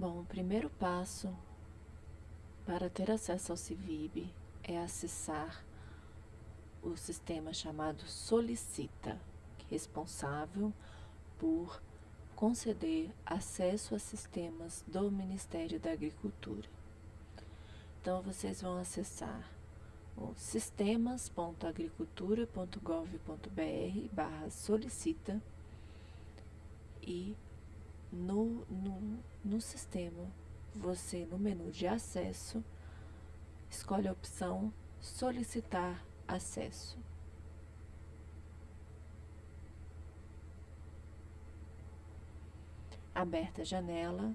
Bom, o primeiro passo para ter acesso ao CIVIB é acessar o sistema chamado Solicita, responsável por conceder acesso a sistemas do Ministério da Agricultura. Então, vocês vão acessar o sistemas.agricultura.gov.br barra solicita e no, no, no sistema, você no menu de acesso, escolhe a opção solicitar acesso. Aberta a janela,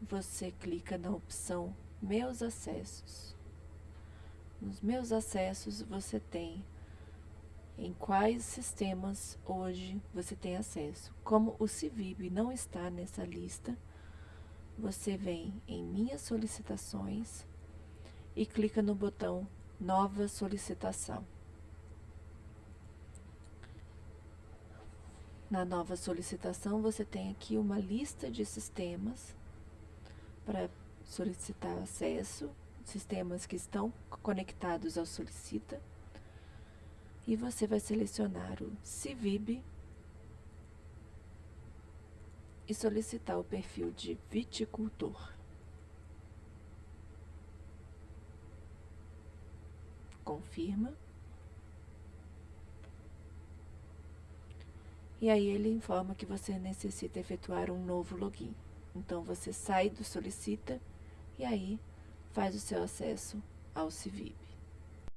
você clica na opção Meus acessos. Nos meus acessos você tem em quais sistemas hoje você tem acesso. Como o Civib não está nessa lista, você vem em Minhas solicitações e clica no botão Nova solicitação. Na nova solicitação, você tem aqui uma lista de sistemas para solicitar acesso, sistemas que estão conectados ao Solicita e você vai selecionar o Civib e solicitar o perfil de viticultor. Confirma. E aí ele informa que você necessita efetuar um novo login. Então você sai do solicita e aí faz o seu acesso ao Civib.